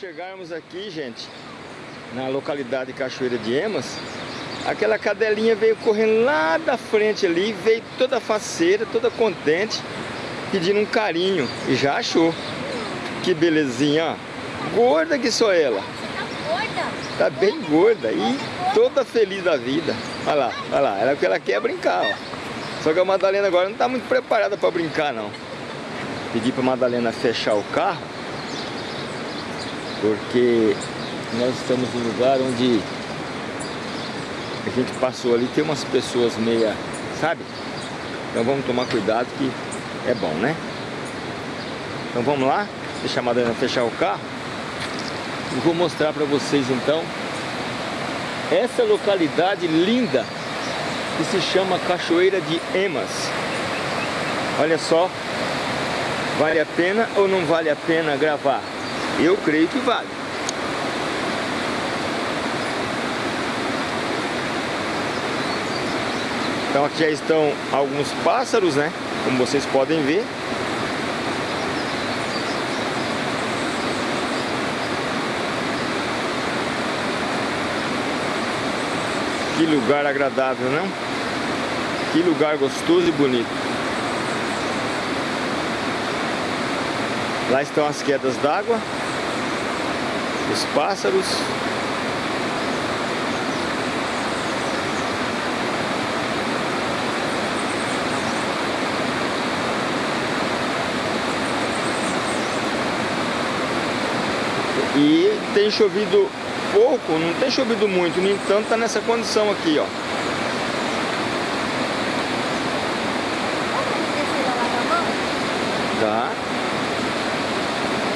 Chegarmos aqui, gente, na localidade de Cachoeira de Emas, aquela cadelinha veio correndo lá da frente ali, veio toda faceira, toda contente, pedindo um carinho e já achou. Que belezinha, ó. Gorda que sou ela. Tá gorda? Tá bem gorda e toda feliz da vida. Olha lá, olha lá, ela, ela quer brincar, ó. Só que a Madalena agora não tá muito preparada para brincar, não. Pedi pra Madalena fechar o carro, porque nós estamos em um lugar onde a gente passou ali, tem umas pessoas meia, sabe? Então vamos tomar cuidado que é bom, né? Então vamos lá, deixar a Madalena fechar o carro e vou mostrar para vocês então essa localidade linda que se chama Cachoeira de Emas. Olha só, vale a pena ou não vale a pena gravar? Eu creio que vale. Então aqui já estão alguns pássaros, né? Como vocês podem ver. Que lugar agradável, não? Que lugar gostoso e bonito. Lá estão as quedas d'água, os pássaros. E tem chovido pouco, não tem chovido muito, no entanto está nessa condição aqui, ó. Tá.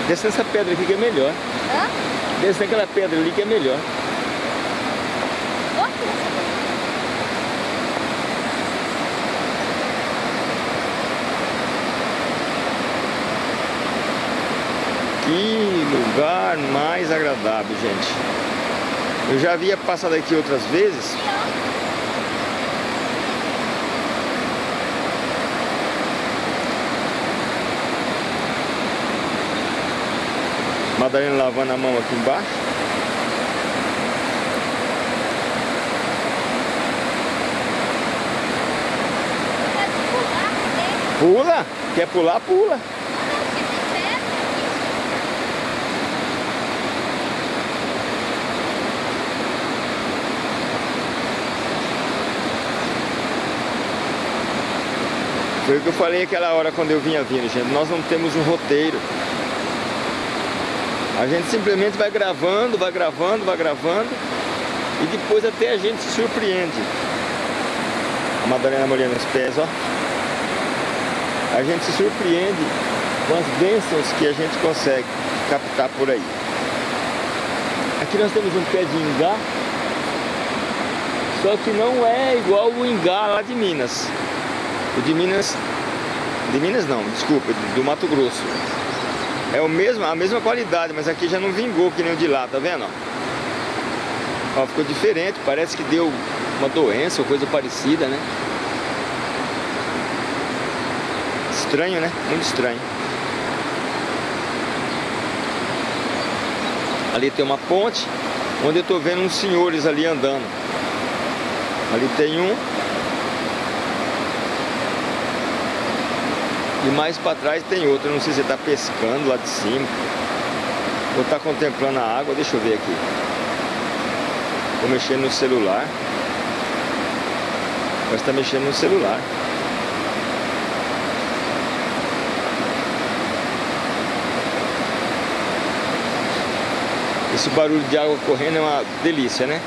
Desce nessa pedra aqui que é melhor. Hã? Desce naquela pedra ali que é melhor. Que lugar mais agradável, gente. Eu já havia passado aqui outras vezes. Madalena lavando a mão aqui embaixo. Pula! Quer pular, pula. Foi o que eu falei aquela hora quando eu vinha vindo, gente. Nós não temos um roteiro. A gente simplesmente vai gravando, vai gravando, vai gravando e depois até a gente se surpreende. A Madalena molhando os pés, ó. A gente se surpreende com as bênçãos que a gente consegue captar por aí. Aqui nós temos um pé de ingá, só que não é igual o ingá lá de Minas. O de Minas, de Minas não, desculpa, do Mato Grosso. É o mesmo, a mesma qualidade, mas aqui já não vingou que nem o de lá, tá vendo? Ó, ficou diferente, parece que deu uma doença ou coisa parecida, né? Estranho, né? Muito estranho. Ali tem uma ponte, onde eu tô vendo uns senhores ali andando. Ali tem um, E mais para trás tem outro, não sei se está pescando lá de cima Ou está contemplando a água, deixa eu ver aqui. Estou mexendo no celular. Mas está mexendo no celular. Esse barulho de água correndo é uma delícia, né?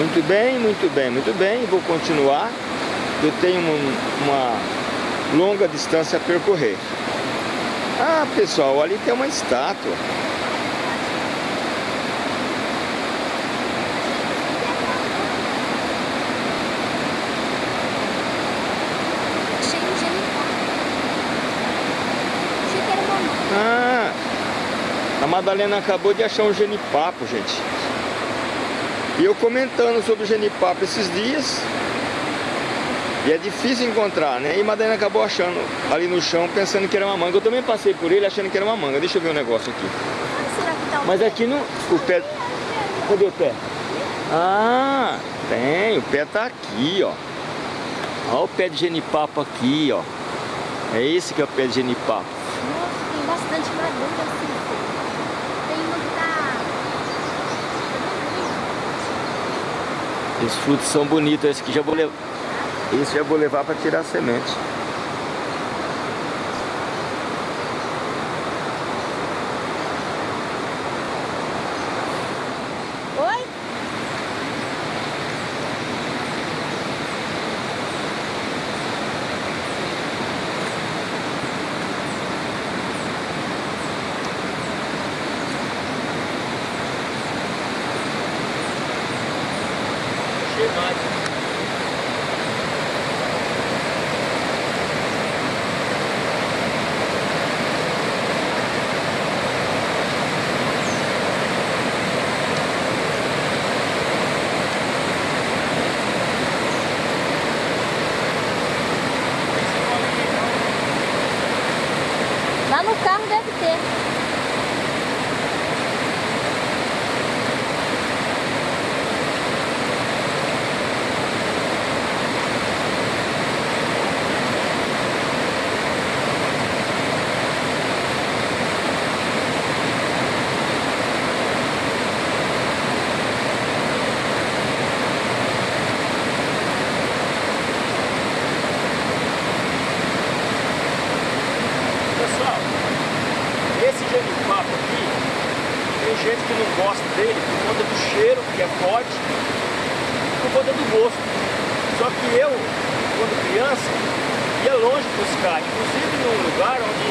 Muito bem, muito bem, muito bem. Vou continuar. Eu tenho um, uma longa distância a percorrer. Ah, pessoal, ali tem uma estátua. Ah, a Madalena acabou de achar um genipapo, gente. E eu comentando sobre o genipapo esses dias. E é difícil encontrar, né? E Madalena acabou achando ali no chão, pensando que era uma manga. Eu também passei por ele achando que era uma manga. Deixa eu ver um negócio aqui. Mas aqui no... O pé... Cadê o pé? Ah, tem. O pé tá aqui, ó. Olha o pé de genipapo aqui, ó. É esse que é o pé de genipapo. Nossa, tem bastante assim. Tem uma que tá... Os frutos são bonitos. Esse que já vou levar... Esse já vou levar para tirar a semente. Oi? Lá no carro deve ter. Pessoal, esse genipapo aqui, tem gente que não gosta dele por conta do cheiro, que é forte, e por conta do gosto. Só que eu, quando criança, ia longe buscar, inclusive num lugar onde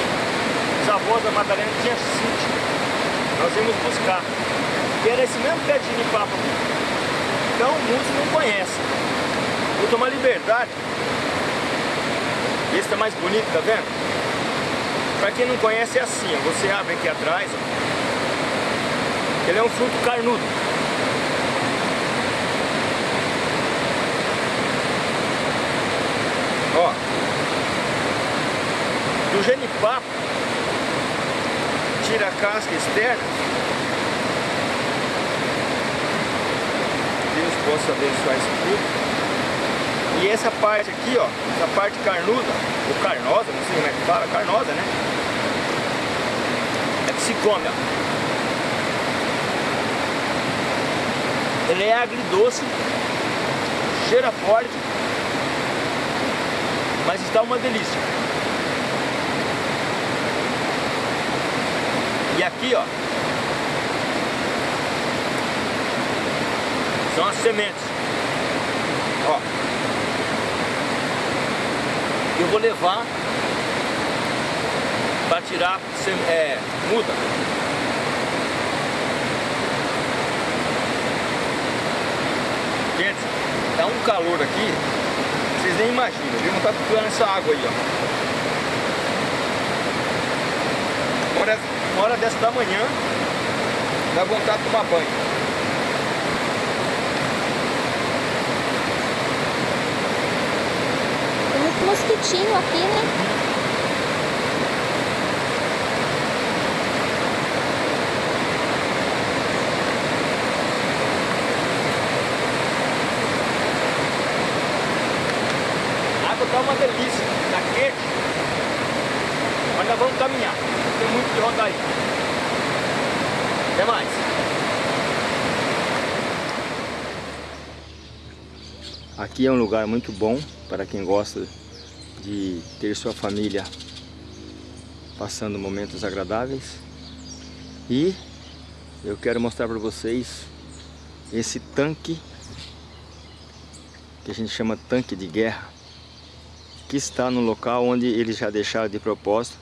os avós da Madalena tinham sítio. Nós íamos buscar. E era esse mesmo pé de genipapo aqui. Então, muitos não conhecem. Vou tomar liberdade. Esse tá mais bonito, tá vendo? Pra quem não conhece é assim, ó, você abre aqui atrás, ó. ele é um fruto carnudo. Ó, do genipapo, tira a casca externa. Deus possa abençoar esse fruto. E essa parte aqui, ó, essa parte carnuda, ou carnosa, não sei como é que fala, carnosa, né? Se come, ó. Ele é agridoce, cheira forte, mas está uma delícia. E aqui, ó, são as sementes. Ó. Eu vou levar tirar é, muda. Gente, tá um calor aqui, vocês nem imaginam, viu? Não tá procurando essa água aí, ó. Hora, hora dessa da manhã, dá vontade de tomar banho. Mosquitinho aqui, né? A água tá uma delícia, tá quente. Mas nós vamos caminhar, tem muito que rodar aí. Até mais. Aqui é um lugar muito bom para quem gosta de ter sua família passando momentos agradáveis. E eu quero mostrar para vocês esse tanque que a gente chama tanque de guerra que está no local onde eles já deixaram de propósito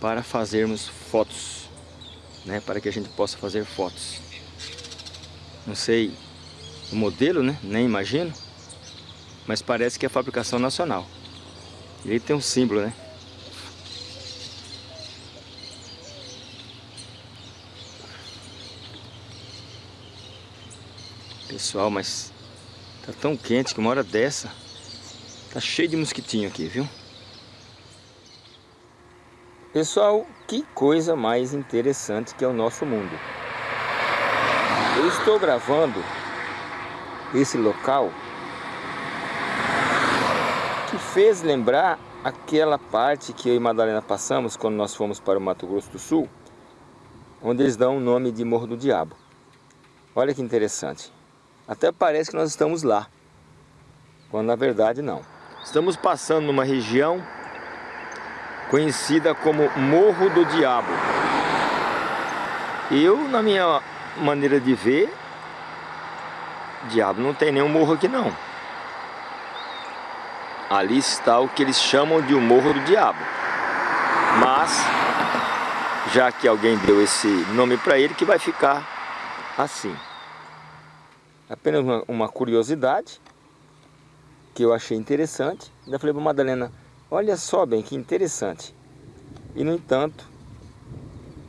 para fazermos fotos, né, para que a gente possa fazer fotos. Não sei o modelo, né, nem imagino, mas parece que é fabricação nacional. Ele tem um símbolo, né? Pessoal, mas tá tão quente que uma hora dessa Tá cheio de mosquitinho aqui, viu? Pessoal, que coisa mais interessante que é o nosso mundo. Eu estou gravando esse local que fez lembrar aquela parte que eu e Madalena passamos quando nós fomos para o Mato Grosso do Sul, onde eles dão o nome de Morro do Diabo. Olha que interessante. Até parece que nós estamos lá, quando na verdade não. Estamos passando numa região conhecida como Morro do Diabo. Eu, na minha maneira de ver, diabo não tem nenhum morro aqui não. Ali está o que eles chamam de o Morro do Diabo. Mas, já que alguém deu esse nome para ele, que vai ficar assim. Apenas uma, uma curiosidade que eu achei interessante. Ainda falei para Madalena, olha só bem que interessante. E no entanto,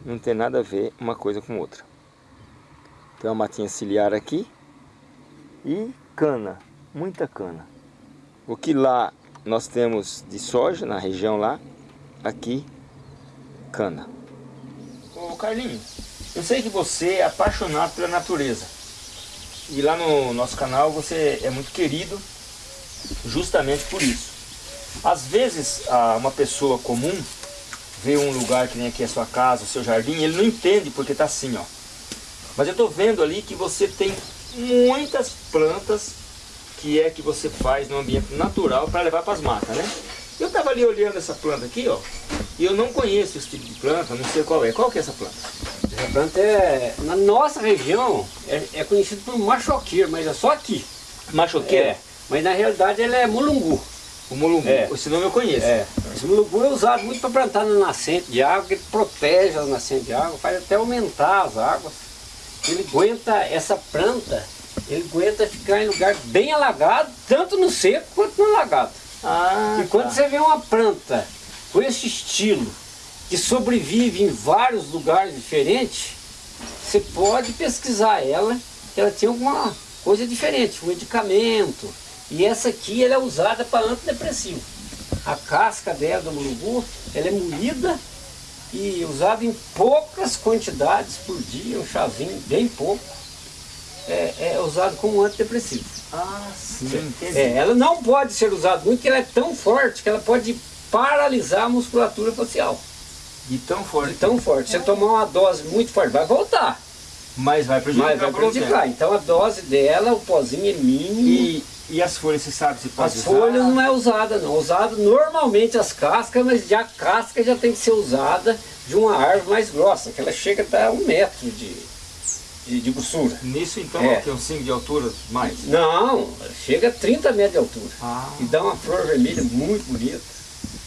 não tem nada a ver uma coisa com outra. Tem uma matinha ciliar aqui e cana, muita cana. O que lá nós temos de soja na região lá, aqui cana. Ô Carlinhos, eu sei que você é apaixonado pela natureza. E lá no nosso canal você é muito querido justamente por isso. Às vezes, uma pessoa comum vê um lugar que nem aqui a sua casa, o seu jardim, ele não entende porque está assim, ó. Mas eu estou vendo ali que você tem muitas plantas que é que você faz no ambiente natural para levar para as matas, né? Eu estava ali olhando essa planta aqui, ó, e eu não conheço esse tipo de planta, não sei qual é. Qual que é essa planta? Essa planta é, na nossa região, é, é conhecida por machoqueiro, mas é só aqui. Machoqueiro? É. Mas na realidade ele é mulungu. O mulungu, é. esse nome eu conheço. É. Esse mulungu é usado muito para plantar na nascente de água, ele protege as nascentes de água, faz até aumentar as águas. Ele aguenta, essa planta, ele aguenta ficar em lugar bem alagado, tanto no seco quanto no alagado. Ah, e quando tá. você vê uma planta com esse estilo, que sobrevive em vários lugares diferentes, você pode pesquisar ela, que ela tem alguma coisa diferente, um medicamento, e essa aqui ela é usada para antidepressivo. A casca dela do mulungu, ela é moída e usada em poucas quantidades por dia, um chazinho bem pouco. É, é usado como antidepressivo. Ah, sim. É, ela não pode ser usada muito, porque ela é tão forte que ela pode paralisar a musculatura facial. De tão forte? De tão forte. Se você tomar uma dose muito forte, vai voltar. Mas vai prejudicar. Mas vai prejudicar. Então a dose dela, o pozinho é mínimo. E e as folhas, você sabe se pode As usar? folhas não é usada não, usado normalmente as cascas, mas já a casca já tem que ser usada de uma árvore mais grossa, que ela chega até um metro de, de, de grossura. Nisso então é. é um 5 de altura mais? Não, chega a 30 metros de altura. Ah. E dá uma flor vermelha muito bonita.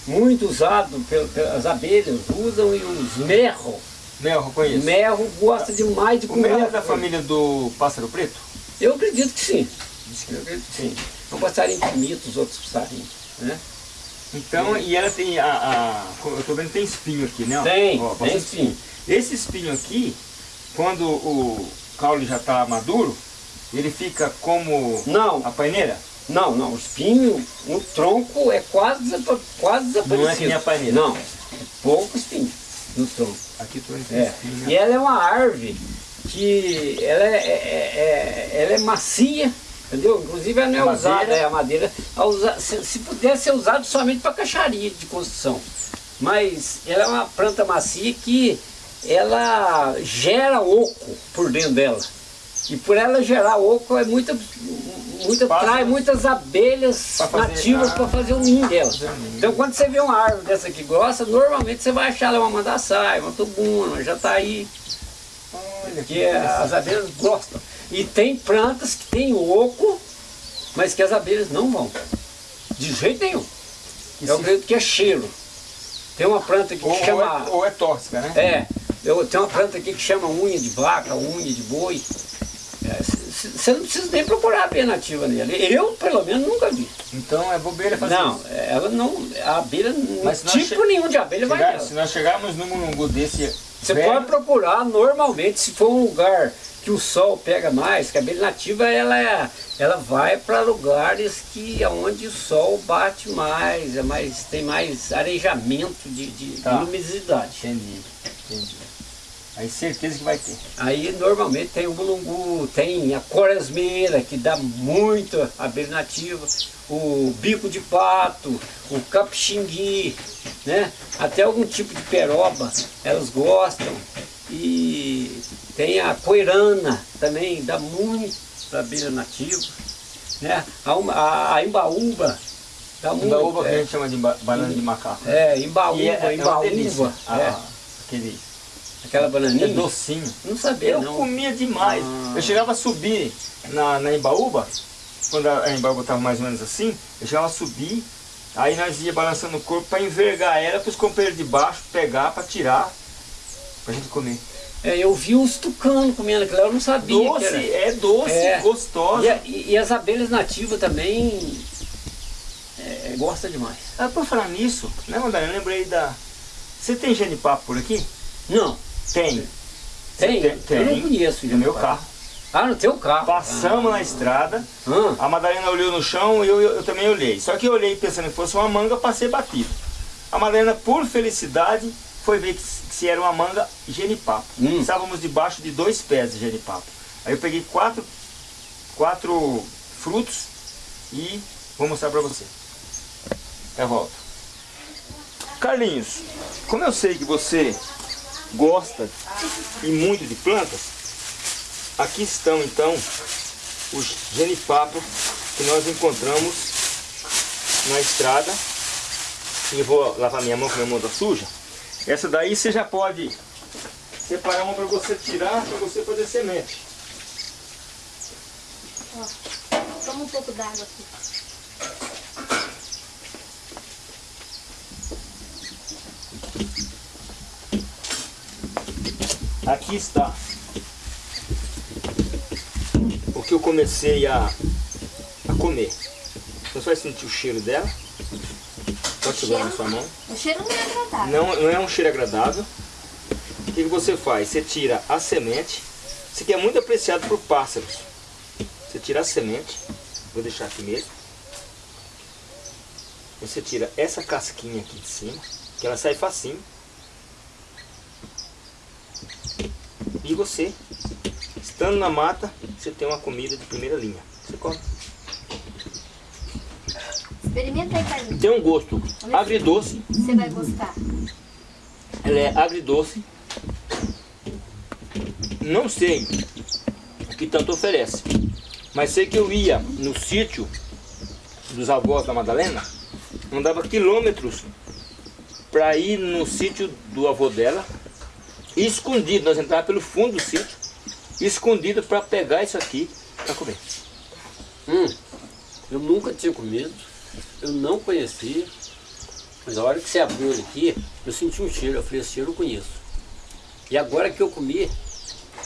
Muito usado pelas abelhas, usam e os merro. Merro, conheço. Merro gosta demais de comer. O merro é da família do pássaro preto? Eu acredito que sim. Sim. Um passarinho que imita os outros passarinhos, né? Então, e ela tem a, a, Eu tô vendo que tem espinho aqui, né? Tem, Ó, tem espinho. Esse espinho aqui, quando o caule já está maduro, ele fica como não. a paineira? Não, não. O espinho, o tronco é quase, quase desaparecido. Não é que nem a paineira? Não. É pouco espinho no tronco. Aqui tô é. espinho. Né? E ela é uma árvore que ela é, é, é, ela é macia, Entendeu? Inclusive ela não é a usada, madeira. é a madeira. A usa, se, se pudesse ser usado somente para caixaria de construção. Mas ela é uma planta macia que ela gera oco por dentro dela. E por ela gerar oco é muita, muita trai muitas abelhas nativas para fazer o ninho dela. Então quando você vê uma árvore dessa aqui grossa, normalmente você vai achar ela uma mandaçaia, uma tubuna, uma jataí. Olha, que as abelhas gostam. E tem plantas que tem oco, mas que as abelhas não vão. De jeito nenhum. E eu acredito que é cheiro. Tem uma planta aqui ou, que chama... Ou é, ou é tóxica, né? É. Eu, tem uma planta aqui que chama unha de vaca, unha de boi. Você é, não precisa nem procurar abelha nativa nele. Eu, pelo menos, nunca vi. Então é bobeira fazer não, isso? Não, ela não... A abelha, Mas tipo nenhum de abelha chegar, vai Se nós chegarmos num mulungu desse... Você pode procurar normalmente, se for um lugar que o sol pega mais, que a abelha nativa ela, é, ela vai para lugares que onde o sol bate mais, é mais tem mais arejamento de, de Tá. luminosidade. Entendi, entendi. Aí certeza que vai ter. Aí normalmente tem o mulungu, tem a coresmeira, que dá muito abelha nativa, o bico de pato, o capixingui, né? Até algum tipo de peroba, elas gostam. E tem a coirana também, dá muito abelha nativa. Né? A, a, a imbaúba, dá muito. Imbaúba que a é, gente chama de ba- banana de macaco. é, imbaúba, E é, é delícia. imbaúba, Ah, é, aquele aquela bananinha. é docinho. Não sabia Eu não. comia demais. Ah. Eu chegava a subir na, na Embaúba, quando a Embaúba estava mais ou menos assim, eu chegava a subir, aí nós ia balançando o corpo para envergar ela para os companheiros de baixo pegar para tirar, para gente comer. É, eu vi uns tucanos comendo aquilo, eu não sabia que Doce, era. é doce, É. gostosa. E, e- e as abelhas nativas também é, é, gosta demais. Ah, por falar nisso, né, Madalena? Eu lembrei da. Você tem genipapo por aqui? Não, Tem. tem? Tem, tem. Eu não conheço. No meu carro. Ah, no teu carro. Passamos na estrada, Ah, a Madalena olhou no chão e eu, eu, eu também olhei. Só que eu olhei pensando que fosse uma manga, passei batido. A Madalena, por felicidade, foi ver que, se- era uma manga genipapo. Hum. Estávamos debaixo de dois pés de genipapo. Aí eu peguei quatro, quatro frutos e vou mostrar pra você. Eu volto. Carlinhos, como eu sei que você gosta e muito de plantas, aqui estão então os genipapos que nós encontramos na estrada. E vou lavar minha mão, que minha mão tá suja. Essa daí você já pode separar uma para você tirar, para você fazer semente. Toma um pouco d'água aqui. Aqui está o que eu comecei a, a comer. Você vai sentir o cheiro dela. Pode segurar na sua mão. O cheiro não é agradável. Não, não é um cheiro agradável. O que, que você faz? Você tira a semente. Isso aqui é muito apreciado por pássaros. Você tira a semente. Vou deixar aqui mesmo. Você tira essa casquinha aqui de cima, que ela sai facinho. E você, estando na mata, você tem uma comida de primeira linha. Você come. Experimenta aí, Carlinhos. Tem um gosto agridoce. Você vai gostar. Ela é agridoce. Não sei o que tanto oferece. Mas sei que eu ia no sítio dos avós da Madalena, andava quilômetros para ir no sítio do avô dela, escondido, nós entrávamos pelo fundo do sítio, escondido para pegar isso aqui para comer. hum, eu nunca tinha comido, eu não conhecia. Mas a hora que você abriu ele aqui, eu senti um cheiro. Eu falei, esse cheiro eu conheço. E agora que eu comi,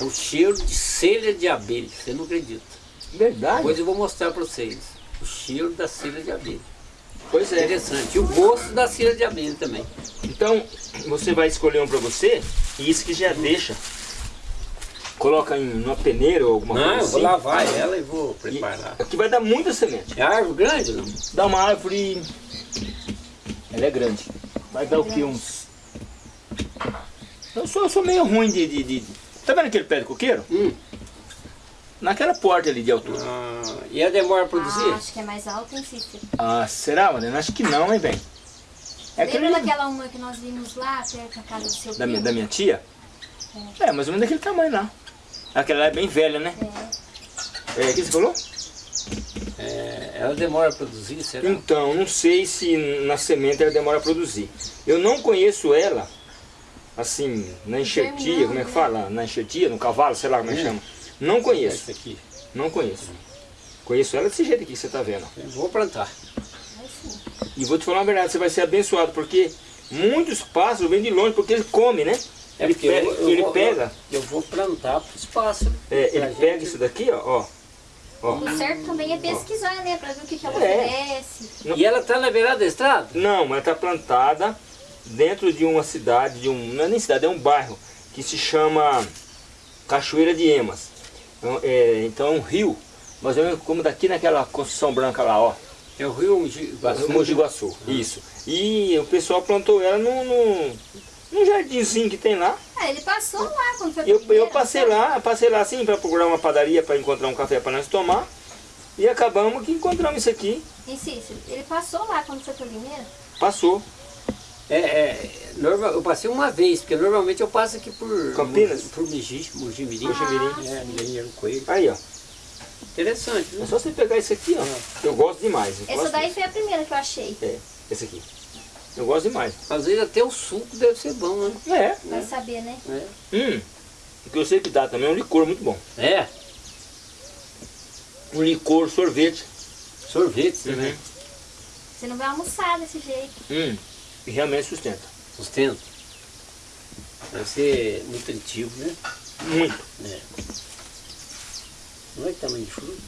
é o cheiro de selha de abelha. Você não acredita. Verdade? Depois eu vou mostrar para vocês. O cheiro da selha de abelha. Pois é. Interessante. E o gosto da selha de abelha também. Então, você vai escolher um para você, e isso que já deixa. Coloca em uma peneira ou alguma Não, coisa eu assim. vou lavar ela e vou E preparar. aqui vai dar muita semente. É árvore grande não? Dá uma árvore. Ela é grande. Vai dar o que? Uns. Eu sou, eu sou meio ruim de, de, de- Tá vendo aquele pé de coqueiro? Hum. Naquela porta ali de altura. Ah, e a demora a produzir? Ah, acho que é mais alto, hein, Cícero? Ah, será, Madalena? Acho que não, hein, velho? É aquele Lembra daquela uma que nós vimos lá, perto da casa do seu da, minha, da minha tia? É, mais ou menos daquele tamanho lá. Aquela lá é bem velha, né? É. É, o que você falou? É, ela demora a produzir, será? Então, não sei se na semente ela demora a produzir. Eu não conheço ela, assim, na enxertia, como é que fala? Na enxertia, no cavalo, sei lá como é que Hum. chama. Não conheço, aqui. não conheço. Conheço ela desse jeito aqui que você está vendo. Eu vou plantar. E vou te falar uma verdade, você vai ser abençoado, porque muitos pássaros vêm de longe, porque ele come, né? Ele, porque eu- pega, eu ele vou- pega, Eu vou plantar para os pássaros. é, ele pega gente- isso daqui, ó, ó. ó. O certo também é pesquisar, né? Pra ver o que, que ela É. oferece. E ela está na beirada da estrada? Não, ela está plantada dentro de uma cidade, de um, não é nem cidade, é um bairro, que se chama Cachoeira de Emas. É, então é um rio, mais ou menos como daqui naquela construção branca lá, ó. É o rio Mogi Guaçu. Mogi Guaçu, isso. E o pessoal plantou ela num, num, num jardinzinho que tem lá. É, ele passou lá quando foi Eu, primeiro, eu passei lá, passei lá assim para procurar uma padaria para encontrar um café para nós tomar. E acabamos que encontramos isso aqui. Em Cícero, ele passou lá quando foi primeiro? Passou. É, é, normal, eu passei uma vez, porque normalmente eu passo aqui por... Campinas? Por Mogi, Mogi Mirim. Mogi-mirim. É, Coelho. Aí, ó. Interessante, É né? só você pegar esse aqui, ó. Eu gosto demais. eu Essa gosto daí foi a primeira que eu achei. É, esse aqui. Eu gosto demais. Às vezes até o suco deve ser bom, né? É. Vai saber, né? É. Hum. O que eu sei que dá também é um licor muito bom. É, Um licor sorvete. sorvete Uhum. também. Você não vai almoçar desse jeito. Hum. E realmente sustenta. Sustento. Deve ser muito antigo, né? Muito. É. Não é que tamanho de fruta?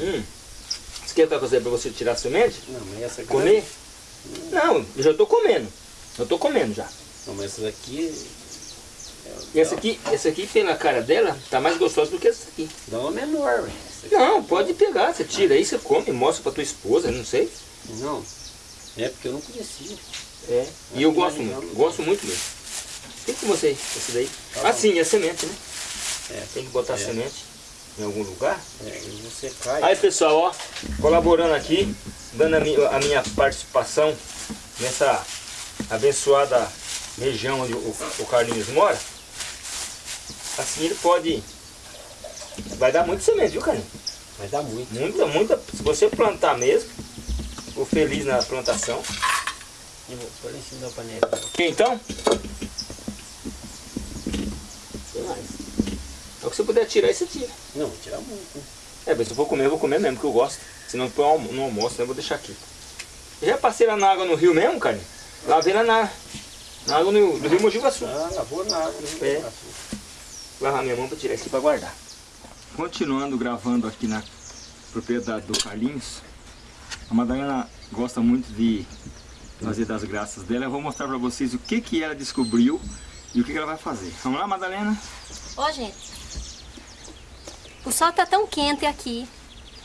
Hum. Você quer que eu fazer para você tirar a semente? Não, mas essa aqui... Comer? Não, eu já tô comendo. Eu tô comendo já. Não, mas essa daqui E essa aqui, essa aqui pela cara dela, tá mais gostosa do que essa aqui. dá uma menor, velho. Não, pode pegar, você tira aí, você come, mostra pra tua esposa, não sei. Não, é porque eu não conhecia. É. E eu gosto muito, gosto muito mesmo. Tem com você, esse daí. Tá Ah, sim, é semente, né? É. Tem que botar É. semente em algum lugar. É, você cai. Aí pessoal, ó, colaborando aqui, dando a minha, a minha participação nessa abençoada região onde o, o Carlinhos mora. Assim ele pode. Vai dar muito semente, viu, Carlinhos? Vai dar muito. Muita, muita. Se você plantar mesmo, ficou feliz na plantação. Eu vou pôr em cima da panela. Ok, então? Tem mais. Que você puder tirar, você tira. Não, vou tirar muito. né? É, mas se eu for comer, eu vou comer mesmo, porque eu gosto. Se não põe almo- no almoço, né, eu vou deixar aqui. Eu já passei lá na água no rio mesmo, cara. Lavei lá na, na água no, do rio Mogi Guaçu. Ah, lavou na água. né? É. Lavar minha mão para tirar isso aqui para guardar. Continuando gravando aqui na propriedade do Carlinhos, a Madalena gosta muito de fazer das graças dela. Eu vou mostrar para vocês o que, que ela descobriu e o que, que ela vai fazer. Vamos lá, Madalena? Ó, gente. O sol tá tão quente aqui.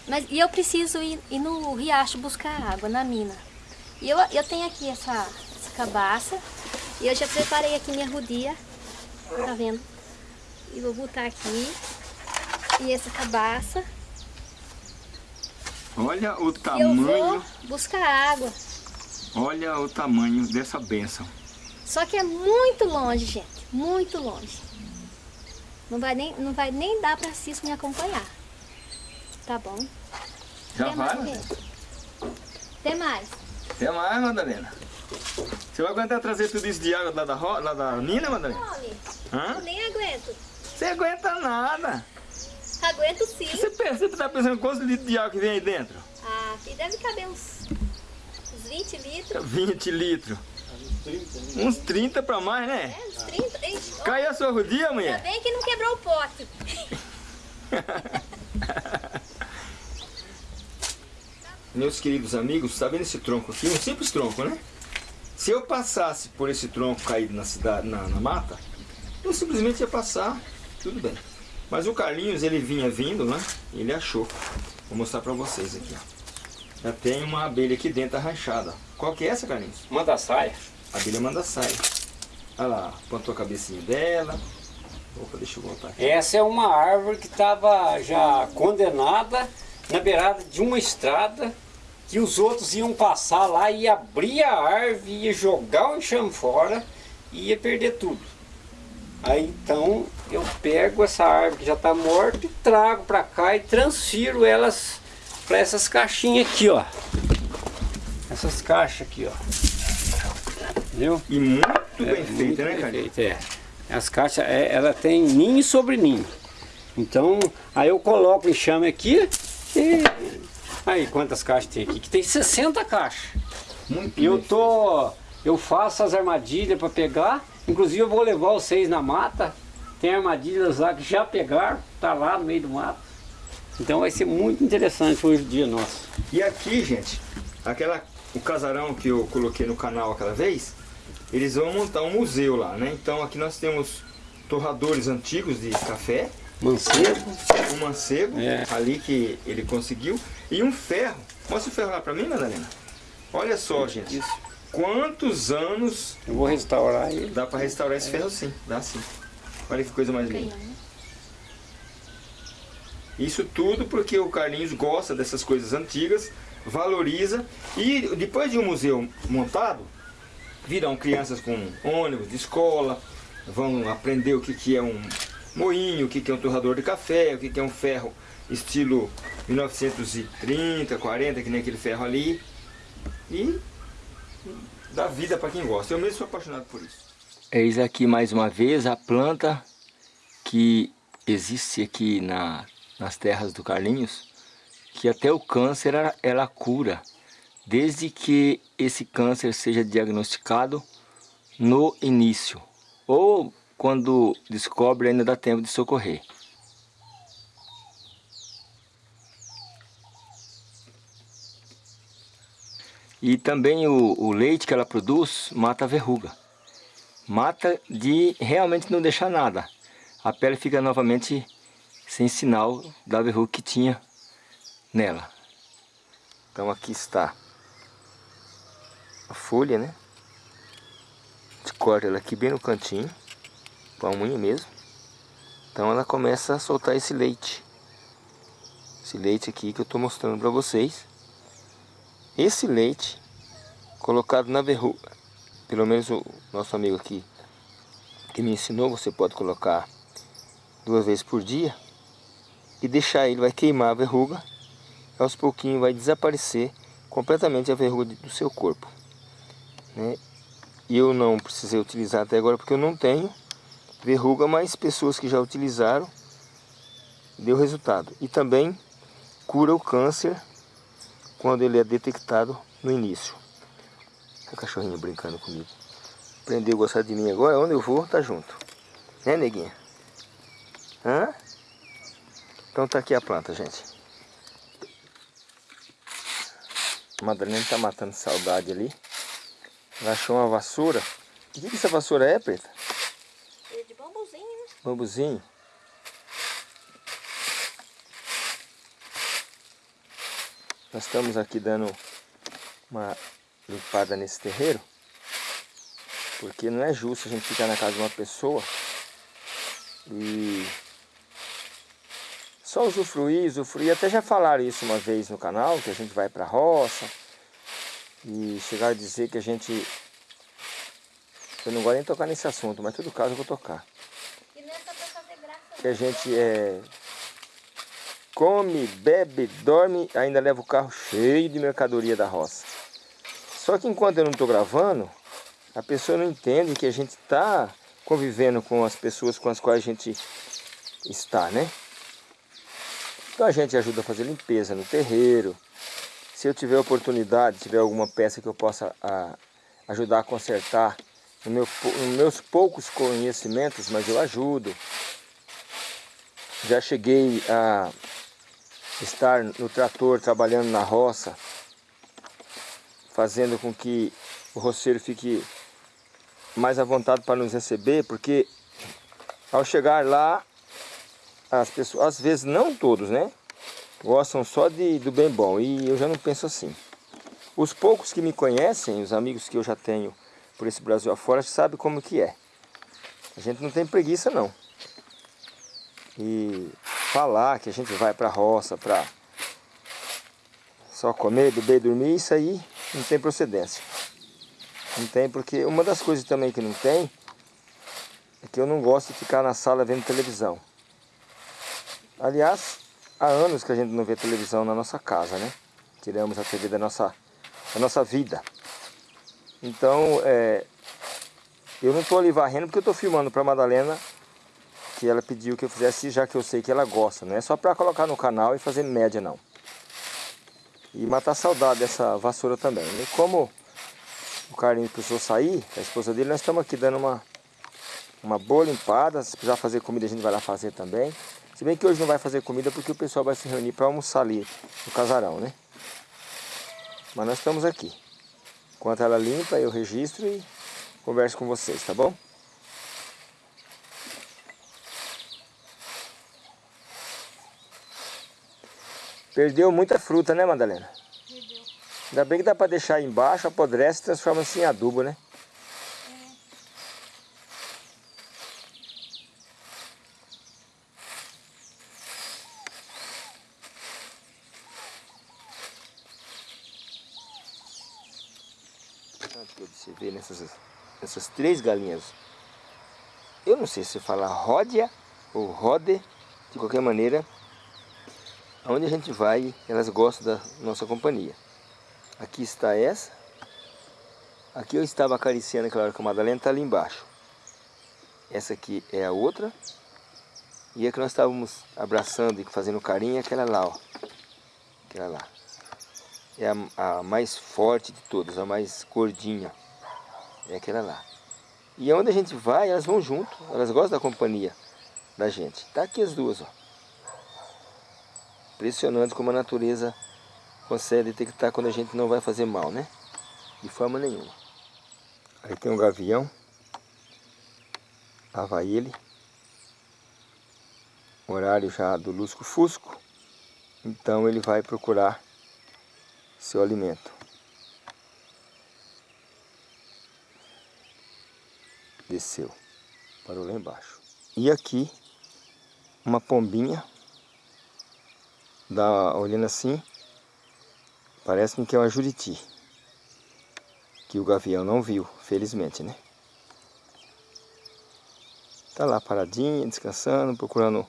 Mas, e eu preciso ir, ir no riacho buscar água, na mina. E eu, eu tenho aqui essa, essa cabaça. E eu já preparei aqui minha rodia. Tá vendo? E vou botar aqui. E essa cabaça. Olha o E eu tamanho, vou buscar água. olha o tamanho dessa bênção. Só que é muito longe, gente. Muito longe. Não vai nem, não vai nem dar pra Cis me acompanhar. Tá bom? Já Tem vai, mais? Tem mais. Até mais, Madalena. Você vai aguentar trazer tudo isso de água lá da, lá da mina, Madalena? Hã? nem aguento. Você aguenta nada. Aguento sim. Você, pensa, você tá pensando quantos litros de água que vem aí dentro? Ah, aqui deve caber uns, uns 20 litros. 20 litros. Uns 30 pra mais, né? É, uns 30. Ixi, ó, Caiu a sua rodia, Ainda mulher? bem que não quebrou o pote. Meus queridos amigos, tá vendo esse tronco aqui? Um simples tronco, né? Se eu passasse por esse tronco caído na cidade, na, na mata, eu simplesmente ia passar, tudo bem. Mas o Carlinhos, ele vinha vindo, né? Ele achou. Vou mostrar pra vocês aqui, ó. Já tem uma abelha aqui dentro arranchada. Qual que é essa, Carlinhos? Manda saia. A abelha manda saia. Olha lá, plantou a cabecinha dela. Opa, deixa eu voltar aqui. Essa é uma árvore que estava já condenada na beirada de uma estrada que os outros iam passar lá e abrir a árvore, ia jogar o enxame fora e ia perder tudo. Aí então eu pego essa árvore que já está morta e trago para cá e transfiro elas para essas caixinhas aqui, ó. Essas caixas aqui, ó. Entendeu? E muito É, bem feita, né, feita, é. As caixas, é, ela tem ninho sobre ninho. Então, aí eu coloco o enxame aqui e... Aí, quantas caixas tem aqui? Que tem 60 caixas. Muito E eu tô... Eu faço as armadilhas para pegar. Inclusive eu vou levar vocês na mata. Tem armadilhas lá que já pegaram. Tá lá no meio do mato. Então vai ser muito interessante hoje o dia nosso. E aqui, gente, aquela, o casarão que eu coloquei no canal aquela vez, eles vão montar um museu lá, né? Então aqui nós temos torradores antigos de café Mancebo. Um mancebo, É. ali que ele conseguiu. E um ferro. Mostra o ferro lá pra mim, Madalena. Olha só, gente. Isso. Quantos anos Eu vou restaurar ele. dá pra restaurar esse ferro sim? Dá sim. Olha que coisa mais linda. Isso tudo porque o Carlinhos gosta dessas coisas antigas, valoriza e depois de um museu montado, virão crianças com ônibus de escola, vão aprender o que, que é um moinho, o que, que é um torrador de café, o que, que é um ferro estilo 1930, 40, que nem aquele ferro ali. E dá vida para quem gosta. Eu mesmo sou apaixonado por isso. Eis aqui mais uma vez a planta que existe aqui na, nas terras do Carlinhos, que até o câncer ela, ela cura, desde que esse câncer seja diagnosticado no início, ou quando descobre ainda dá tempo de socorrer. E também o, o leite que ela produz mata a verruga. Mata de realmente não deixar nada. A pele fica novamente sem sinal da verruga que tinha nela. Então aqui está a folha, né? A gente corta ela aqui bem no cantinho, com a unha mesmo. Então ela começa a soltar esse leite. Esse leite aqui que eu estou mostrando para vocês. Esse leite colocado na verruga, pelo menos o nosso amigo aqui que me ensinou, você pode colocar duas vezes por dia e deixar ele, vai queimar a verruga, aos pouquinhos vai desaparecer completamente a verruga do seu corpo. Né? Eu não precisei utilizar até agora porque eu não tenho verruga, mas pessoas que já utilizaram deu resultado. E também cura o câncer quando ele é detectado no início. O cachorrinho brincando comigo. Aprendeu a gostar de mim agora, onde eu vou, tá junto. Né, neguinha? Hã? Então tá aqui a planta, gente. A Madalena tá matando saudade ali. Ela achou uma vassoura. O que, que essa vassoura é, Preta? É de bambuzinho, né? Bambuzinho. Nós estamos aqui dando uma limpada nesse terreiro. Porque não é justo a gente ficar na casa de uma pessoa e só usufruir, usufruir. Até já falaram isso uma vez no canal, que a gente vai pra roça e chegaram a dizer que a gente... Eu não gosto nem tocar nesse assunto, mas em todo caso eu vou tocar. E não é só pra fazer graça, Que a gente é, come, bebe, dorme, ainda leva o carro cheio de mercadoria da roça. Só que enquanto eu não estou gravando, a pessoa não entende que a gente está convivendo com as pessoas com as quais a gente está, né? Então a gente ajuda a fazer limpeza no terreiro. Se eu tiver oportunidade, tiver alguma peça que eu possa a, ajudar a consertar, no meu, nos meus poucos conhecimentos, mas eu ajudo. Já cheguei a estar no trator trabalhando na roça, fazendo com que o roceiro fique mais à vontade para nos receber, porque ao chegar lá, as pessoas, às vezes não todos, né? Gostam só de, do bem bom e eu já não penso assim. Os poucos que me conhecem, os amigos que eu já tenho por esse Brasil afora, sabem como que é. A gente não tem preguiça não. E falar que a gente vai para a roça para só comer, beber e dormir, isso aí não tem procedência. Não tem, porque uma das coisas também que não tem é que eu não gosto de ficar na sala vendo televisão. Aliás, há anos que a gente não vê televisão na nossa casa, né? Tiramos a TV da nossa, da nossa vida. Então, é, eu não estou ali varrendo porque eu estou filmando para Madalena que ela pediu que eu fizesse, já que eu sei que ela gosta. Não é só para colocar no canal e fazer média, não. E matar a saudade dessa vassoura também. E como o Carlinhos precisou sair, a esposa dele, nós estamos aqui dando uma, uma boa limpada. Se precisar fazer comida, a gente vai lá fazer também. Se bem que hoje não vai fazer comida porque o pessoal vai se reunir para almoçar ali no casarão, né? Mas nós estamos aqui. Enquanto ela limpa, eu registro e converso com vocês, tá bom? Perdeu muita fruta, né, Madalena? Perdeu. Ainda bem que dá para deixar embaixo, apodrece e transforma-se em adubo, né? Três galinhas. Eu não sei se fala ródia ou rode, de qualquer maneira, aonde a gente vai, elas gostam da nossa companhia. Aqui está essa. Aqui eu estava acariciando aquela hora que a Madalena está ali embaixo. Essa aqui é a outra. E a que nós estávamos abraçando e fazendo carinho é aquela lá, ó. Aquela lá é a, a, mais forte de todas, a mais gordinha. É aquela lá. E onde a gente vai, elas vão junto. Elas gostam da companhia da gente. Tá aqui as duas, ó. Impressionante como a natureza consegue detectar quando a gente não vai fazer mal, né? De forma nenhuma. Aí tem um gavião. Lá vai ele. Horário já do lusco-fusco. Então ele vai procurar seu alimento. Desceu, parou lá embaixo. E aqui, uma pombinha, dá, olhando assim, parece que é uma juriti. Que o gavião não viu, felizmente, né? Tá lá paradinha, descansando, procurando,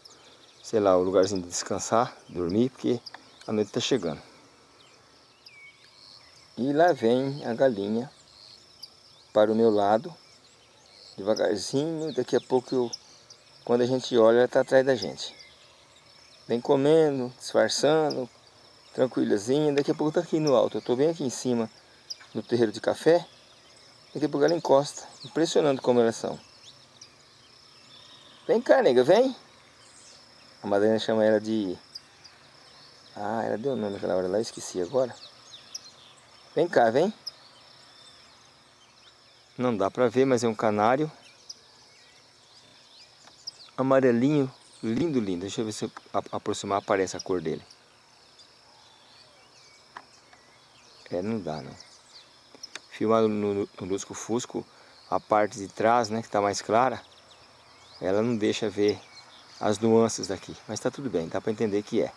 sei lá, o lugarzinho de descansar, dormir, porque a noite tá chegando. E lá vem a galinha para o meu lado, devagarzinho, daqui a pouco eu, quando a gente olha, ela está atrás da gente. Vem comendo, disfarçando, tranquilazinha, daqui a pouco está aqui no alto. Eu estou bem aqui em cima, no terreiro de café, daqui a pouco ela encosta, impressionante como elas são. Vem cá, nega, vem! A Madalena chama ela de... Ah, ela deu o nome naquela hora lá, esqueci agora. Vem cá, vem. Não dá pra ver, mas é um canário. Amarelinho, lindo, lindo. Deixa eu ver se eu aproximar aparece a cor dele. É, não dá, não. Filmado no, no Lusco Fusco, a parte de trás, né, que tá mais clara, ela não deixa ver as nuances daqui. Mas tá tudo bem, dá pra entender que é.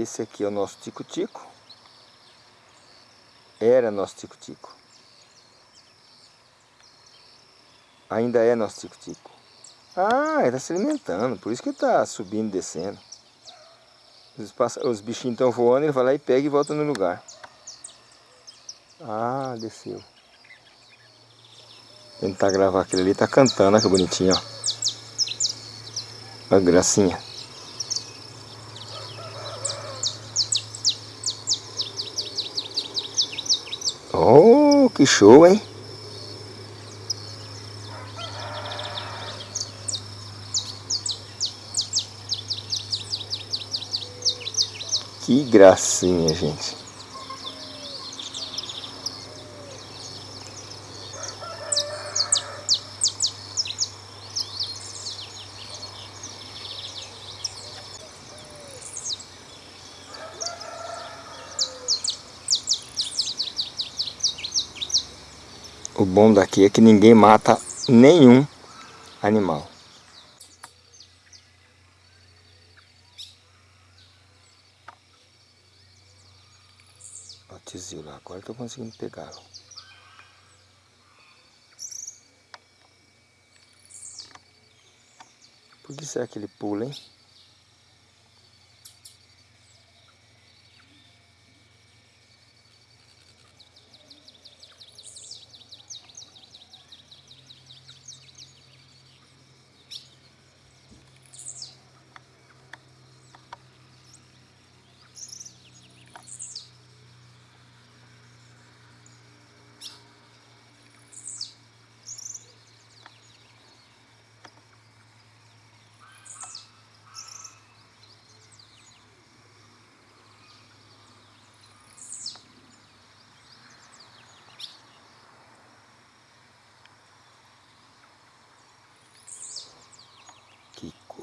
Esse aqui é o nosso tico-tico. Era nosso tico-tico. Ainda é nosso tico-tico. Ah, ele está se alimentando, por isso que está subindo e descendo. Os, os bichinhos estão voando, ele vai lá e pega e volta no lugar. Ah, desceu. Tentar gravar aquele ali, tá cantando, olha que bonitinho, ó. Olha a gracinha. Oh, que show, hein? Que gracinha, gente. O bom daqui é que ninguém mata nenhum animal. O lá, agora estou conseguindo pegá-lo. Por que será que ele pula, hein?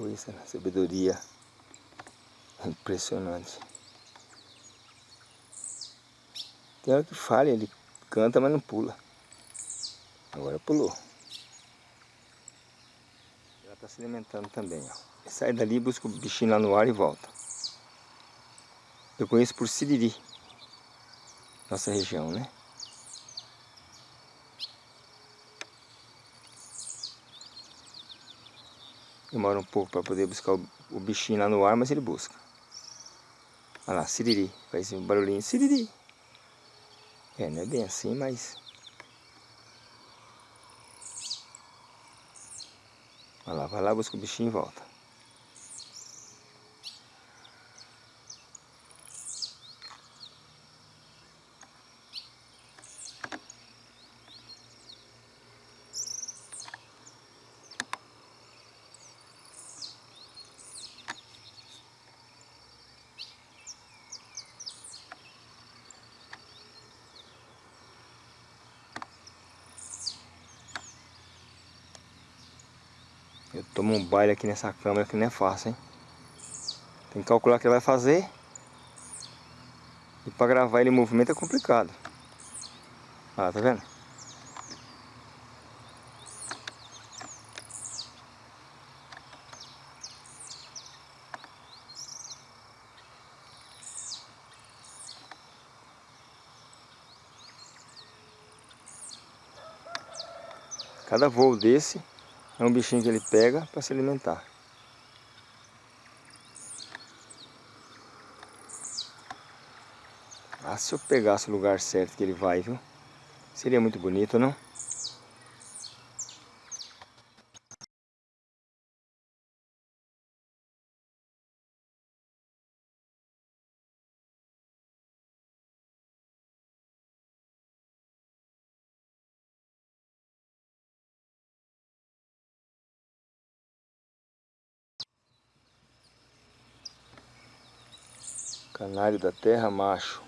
Coisa, né? sabedoria impressionante. Tem hora que falha, ele canta, mas não pula. Agora pulou. Ela está se alimentando também, ó. Sai dali, busca o bichinho lá no ar e volta. Eu conheço por Siriri, nossa região, né? Demora um pouco para poder buscar o, o, bichinho lá no ar, mas ele busca. Olha lá, Siriri, faz um barulhinho, Siriri. É, não é bem assim, mas... Olha lá, vai lá, busca o bichinho e volta. Eu tomo um baile aqui nessa câmera que não é fácil, hein? Tem que calcular o que vai fazer. E para gravar ele em movimento é complicado. Ah, tá vendo? Cada voo desse é um bichinho que ele pega para se alimentar. Ah, se eu pegasse o lugar certo que ele vai, viu? Seria muito bonito, não? Canário da terra macho.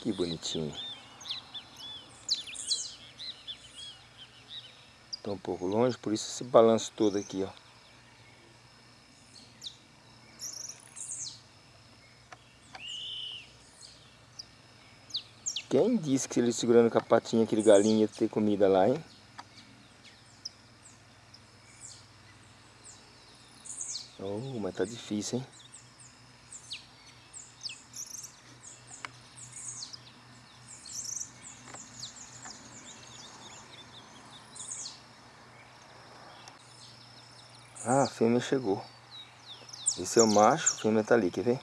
Que bonitinho. Está um pouco longe, por isso esse balanço todo aqui, ó. Quem disse que ele segurando com a patinha aquele galinho ia ter comida lá, hein? Oh, mas tá difícil, hein? Ah, a fêmea chegou. Esse é o macho, a fêmea tá ali, quer ver?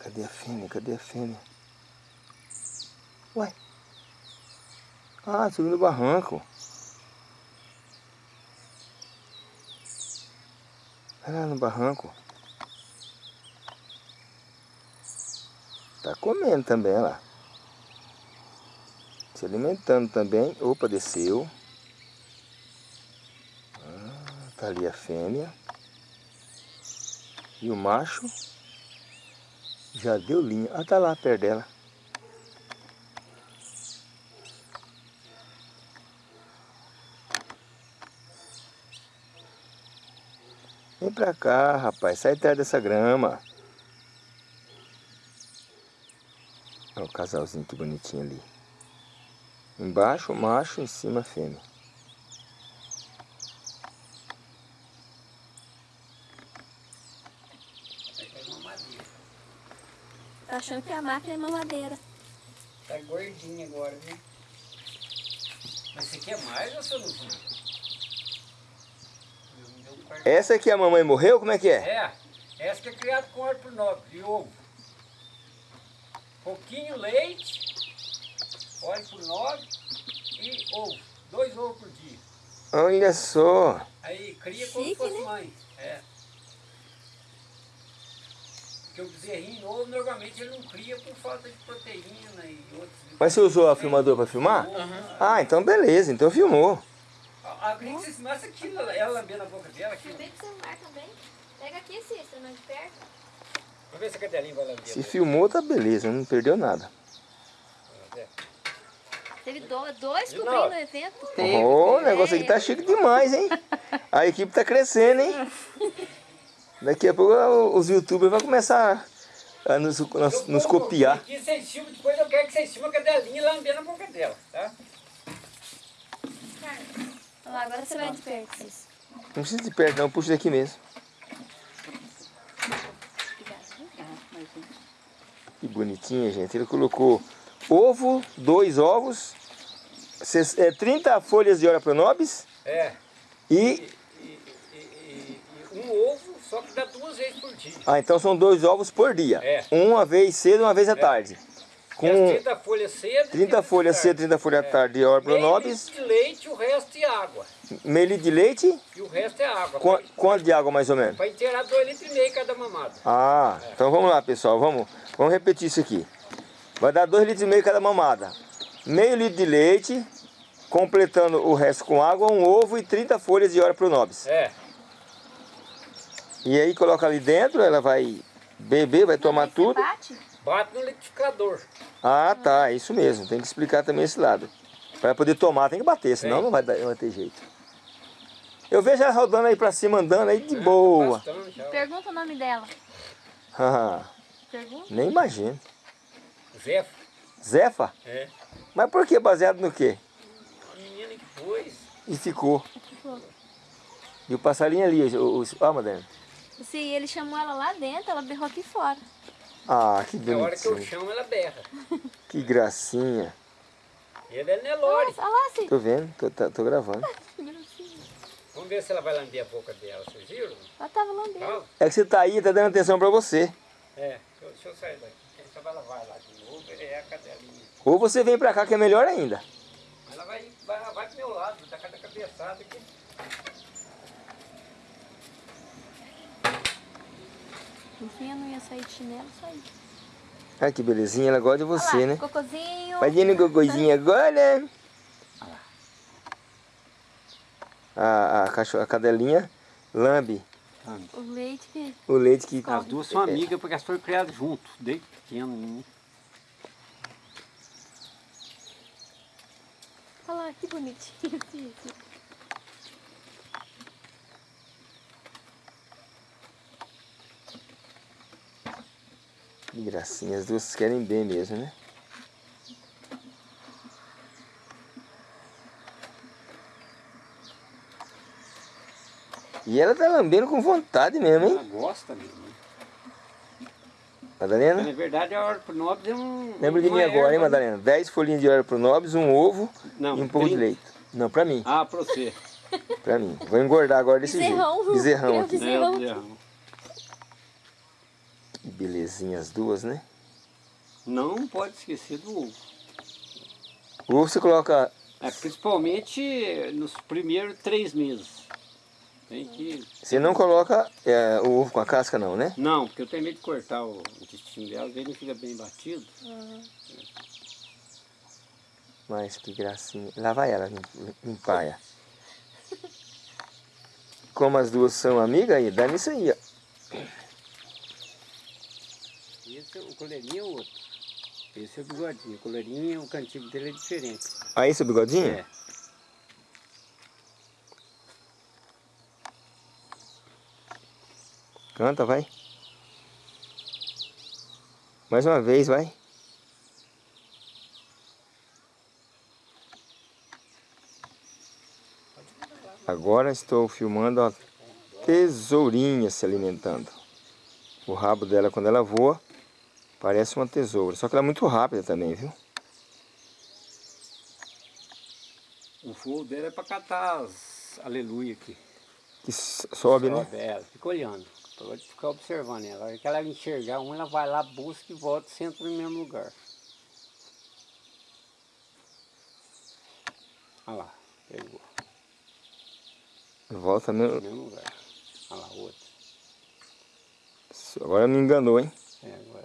Cadê a fêmea? Cadê a fêmea? Ué? Ah, subiu no barranco. Olha lá no barranco. Tá comendo também, olha lá. Se alimentando também. Opa, desceu. Tá ali a fêmea. E o macho já deu linha. Ah, tá lá perto dela. Vem pra cá, rapaz. Sai perto dessa grama. Olha o casalzinho que bonitinho ali. Embaixo macho, em cima fêmea. Tá achando que a máquina é mamadeira. Tá gordinha agora, viu? Mas você quer mais ou você não viu? Essa aqui a mamãe morreu? Como é que é? É, essa que é criada com óleo por nobre, de ovo. Pouquinho leite, óleo por nobre e ovo. Dois ovos por dia. Olha só. Aí cria como se Chique, fosse né? mãe. É. Porque o bezerrinho novo, normalmente ele não cria por falta de proteína e outros... Mas você usou a filmadora para filmar? Ah, então beleza, então filmou. A, a gringa se mostra aqui, ela lambendo a boca dela aqui. Filmei com o celular também. Pega aqui, Cícero, não de perto. Vamos ver se a cadelinha vai lamber. Se filmou, tá beleza, não perdeu nada. Teve dois, cobrindo o evento. Oh, o negócio aqui tá chique demais, hein? A equipe tá crescendo, hein? Daqui a pouco os youtubers vão começar a nos, nos, nos copiar. Aqui vocês filmam, depois eu quero que vocês filmem a cadelinha lambendo a boca dela, tá? Olha lá, agora você vai de perto, Cis. Não precisa de perto não, puxa daqui mesmo. Que bonitinha, gente. Ele colocou ovo, dois ovos, ses- é, 30 folhas de ora pronobis É. e- e um ovo, só que dá duas vezes por dia. Ah, então são dois ovos por dia. É. Uma vez cedo e uma vez à tarde. E as Com 30 folhas cedo. 30 folhas cedo, 30 folhas à tarde de ora Meio pronobis, litro de leite, o resto é água. meio litro de leite. E o resto é água. Qua- Quanto de água mais ou menos? Para inteirar dois litros e meio cada mamada. Ah, então vamos lá, pessoal. Vamos, vamos repetir isso aqui. Vai dar 2 litros e meio cada mamada. Meio litro de leite, completando o resto com água, um ovo e 30 folhas de ora pronobis. É. E aí coloca ali dentro, ela vai beber, vai tomar você tudo. bate. Bate no liquidificador. Ah, tá, é isso mesmo. Tem que explicar também esse lado. Para poder tomar tem que bater, senão É. não vai, dar, não vai ter jeito. Eu vejo ela rodando aí pra cima, andando aí de boa. Bastante. Pergunta o nome dela. Ah, Pergunta. Nem imagino. Zé. Zefa? É. Mas por que? Baseado no quê? A menina que pôs. E ficou. E o passarinho ali, o, o, ah, Madalena. Se ele chamou ela lá dentro, ela berrou aqui fora. Ah, que Na hora que eu bonitinho. chamo, ela berra. Que gracinha. Ele é Nelore. Olha lá, Cis. Tô vendo, tô, tá- tô gravando. Vamos ver se ela vai lamber a boca dela. Vocês viram? Ela tava lambendo. É que você tá aí, tá dando atenção pra você. É. Deixa eu, sair daqui. Sabe ela vai lá de novo. É a cadelinha. Ou você vem pra cá que é melhor ainda. Ela vai, vai, vai pro meu lado. Tá cada cabeçada aqui. Enfim, eu não ia sair de chinelo, saí. Ai, que belezinha, ela gosta de você, Olha lá, né? Cocôzinho. Vai no gogozinho agora. A, a, cachorro, a cadelinha lambe O leite que... o leite que... As duas são amigas porque elas foram criadas junto, desde pequeno. né? Olha lá, que bonitinho. Que gracinha, as duas querem bem mesmo, né? E ela tá lambendo com vontade mesmo, Ela hein? gosta mesmo. né? Madalena? Na verdade, a hora pro nobres é um. Lembra de mim agora, hein, né? Madalena? 10 folhinhas de óleo pro nobres, um ovo Não, e um pouco de 30. leite. Não, pra mim, Ah, pra você. pra mim. Vou engordar agora desse Bezerrão. jeito. Bezerrão Bezerrão. É, bezerrão. Que belezinha as duas, né? Não pode esquecer do ovo. O ovo você coloca... É, principalmente nos primeiros três meses. Tem que. Você não coloca é, o ovo com a casca não, né? Não, porque eu tenho medo de cortar o intestino dela, ele não fica bem batido. Mas que gracinha. Lá vai ela lim- limpar. é. Como as duas são amigas, aí dá nisso aí, ó. Esse, o coleirinho é o outro. Esse é o bigodinho. O coleirinho, o cantigo dele é diferente. Aí, seu bigodinho? É. Canta, vai. Mais uma vez, vai. Agora estou filmando a tesourinha se alimentando. O rabo dela, quando ela voa, parece uma tesoura. Só que ela é muito rápida também, viu? O fogo dele é pra catar as aleluia aqui. Que sobe, né? Sobe ela, fica olhando. Pode ficar observando ela. A hora que ela enxergar um, ela vai lá, busca e volta, senta no mesmo lugar. Olha lá, pegou. Volta No mesmo. mesmo lugar. Olha lá, outro. Agora me enganou, hein? É, agora